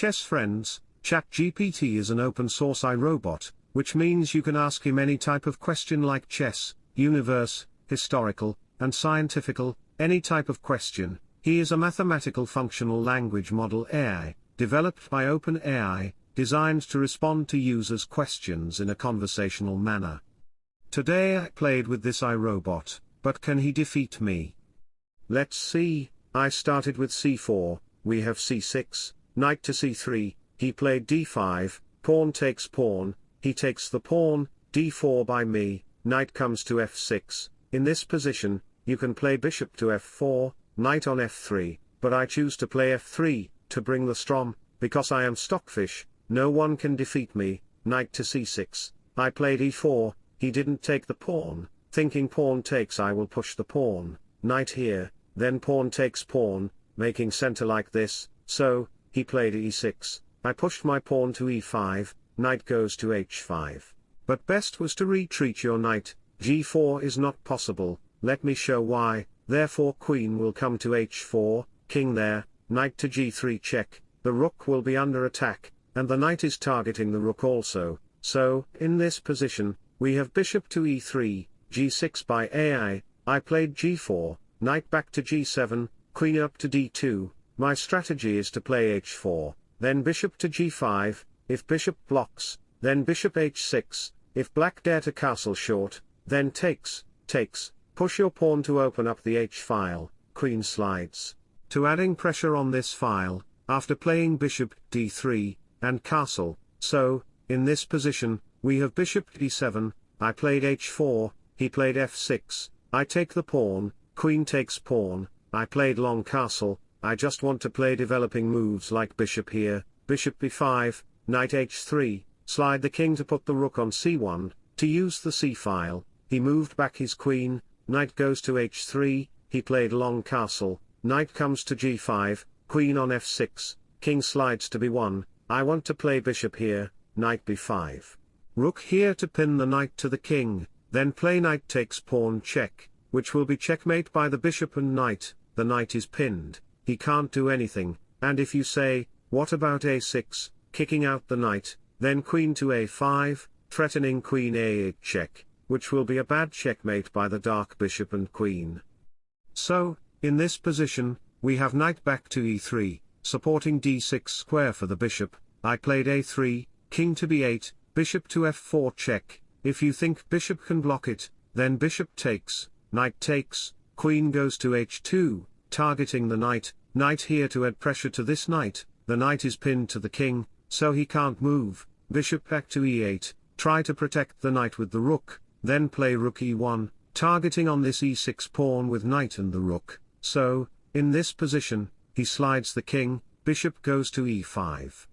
chess friends, ChatGPT is an open source iRobot, which means you can ask him any type of question like chess, universe, historical, and scientifical, any type of question. He is a mathematical functional language model AI, developed by OpenAI, designed to respond to users' questions in a conversational manner. Today I played with this iRobot, but can he defeat me? Let's see, I started with c4, we have c6, knight to c3, he played d5, pawn takes pawn, he takes the pawn, d4 by me, knight comes to f6, in this position, you can play bishop to f4, knight on f3, but I choose to play f3, to bring the strom, because I am stockfish, no one can defeat me, knight to c6, I played e4, he didn't take the pawn, thinking pawn takes I will push the pawn, knight here, then pawn takes pawn, making center like this, so, he played e6, I pushed my pawn to e5, knight goes to h5. But best was to retreat your knight, g4 is not possible, let me show why, therefore queen will come to h4, king there, knight to g3 check, the rook will be under attack, and the knight is targeting the rook also, so, in this position, we have bishop to e3, g6 by AI, I. Played g4, knight back to g7, queen up to d2, my strategy is to play h4, then bishop to g5, if bishop blocks, then bishop h6, if black dare to castle short, then takes, takes, push your pawn to open up the h-file, queen slides. To adding pressure on this file, after playing bishop d3, and castle, so, in this position, we have bishop d7, I played h4, he played f6, I take the pawn, queen takes pawn, I played long castle, I just want to play developing moves like bishop here, bishop b5, knight h3, slide the king to put the rook on c1, to use the c-file, he moved back his queen, knight goes to h3, he played long castle, knight comes to g5, queen on f6, king slides to b1, I want to play bishop here, knight b5. Rook here to pin the knight to the king, then play knight takes pawn check, which will be checkmate by the bishop and knight, the knight is pinned he can't do anything, and if you say, what about a6, kicking out the knight, then queen to a5, threatening queen a8 check, which will be a bad checkmate by the dark bishop and queen. So, in this position, we have knight back to e3, supporting d6 square for the bishop, I played a3, king to b8, bishop to f4 check, if you think bishop can block it, then bishop takes, knight takes, queen goes to h2, targeting the knight, knight here to add pressure to this knight, the knight is pinned to the king, so he can't move, bishop back to e8, try to protect the knight with the rook, then play rook e1, targeting on this e6 pawn with knight and the rook, so, in this position, he slides the king, bishop goes to e5.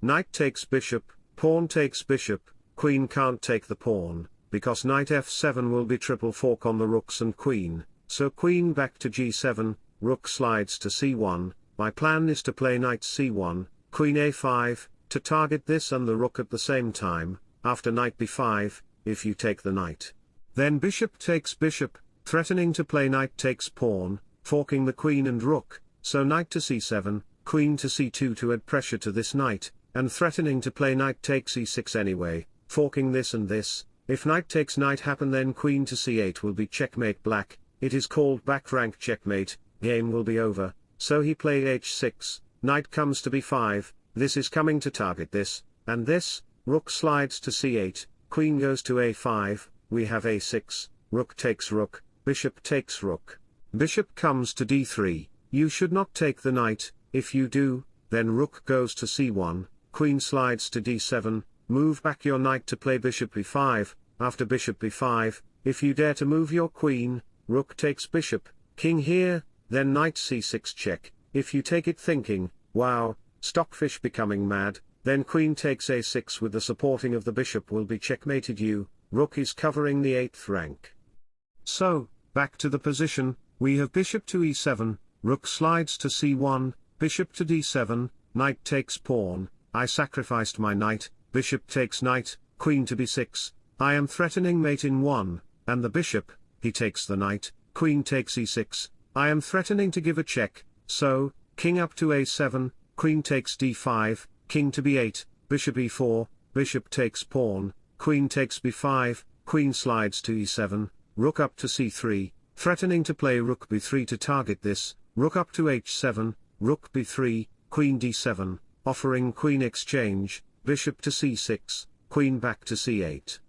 Knight takes bishop, pawn takes bishop, queen can't take the pawn, because knight f7 will be triple fork on the rooks and queen, so queen back to g7, rook slides to c1, my plan is to play knight c1, queen a5, to target this and the rook at the same time, after knight b5, if you take the knight. Then bishop takes bishop, threatening to play knight takes pawn, forking the queen and rook, so knight to c7, queen to c2 to add pressure to this knight, and threatening to play knight takes e6 anyway, forking this and this, if knight takes knight happen then queen to c8 will be checkmate black, it is called back rank checkmate, game will be over, so he played h6, knight comes to b5, this is coming to target this, and this, rook slides to c8, queen goes to a5, we have a6, rook takes rook, bishop takes rook. Bishop comes to d3, you should not take the knight, if you do, then rook goes to c1, queen slides to d7, move back your knight to play bishop b5, after bishop b5, if you dare to move your queen, rook takes bishop, king here, then knight c6 check, if you take it thinking, wow, stockfish becoming mad, then queen takes a6 with the supporting of the bishop will be checkmated you, rook is covering the 8th rank. So, back to the position, we have bishop to e7, rook slides to c1, bishop to d7, knight takes pawn, I sacrificed my knight, bishop takes knight, queen to b6, I am threatening mate in 1, and the bishop, he takes the knight, queen takes e6, I am threatening to give a check, so, king up to a7, queen takes d5, king to b8, bishop e4, bishop takes pawn, queen takes b5, queen slides to e7, rook up to c3, threatening to play rook b3 to target this, rook up to h7, rook b3, queen d7, offering queen exchange, bishop to c6, queen back to c8.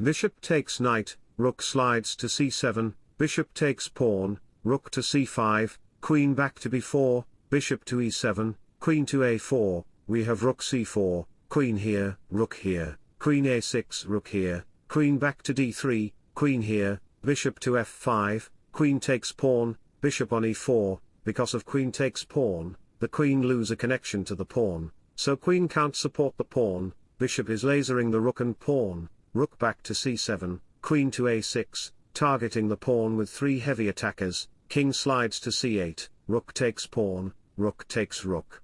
Bishop takes knight, rook slides to c7, bishop takes pawn, rook to c5, queen back to b4, bishop to e7, queen to a4, we have rook c4, queen here, rook here, queen a6 rook here, queen back to d3, queen here, bishop to f5, queen takes pawn, bishop on e4, because of queen takes pawn, the queen lose a connection to the pawn, so queen can't support the pawn, bishop is lasering the rook and pawn, rook back to c7, queen to a6, targeting the pawn with three heavy attackers, king slides to c8, rook takes pawn, rook takes rook.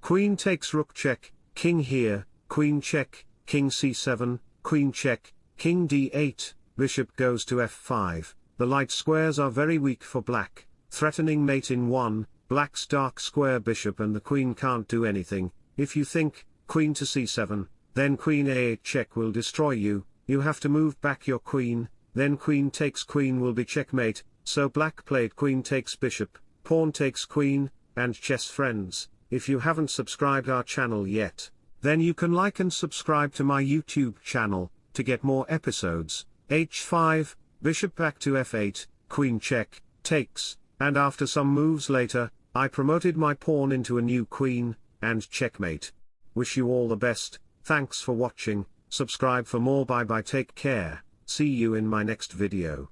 Queen takes rook check, king here, queen check, king c7, queen check, king d8, bishop goes to f5, the light squares are very weak for black, threatening mate in 1, black's dark square bishop and the queen can't do anything, if you think, queen to c7, then queen a8 check will destroy you, you have to move back your queen, then queen takes queen will be checkmate, so black played queen takes bishop, pawn takes queen, and chess friends, if you haven't subscribed our channel yet, then you can like and subscribe to my YouTube channel, to get more episodes, h5, bishop back to f8, queen check, takes, and after some moves later, I promoted my pawn into a new queen, and checkmate. Wish you all the best, thanks for watching, subscribe for more. Bye bye. Take care, see you in my next video.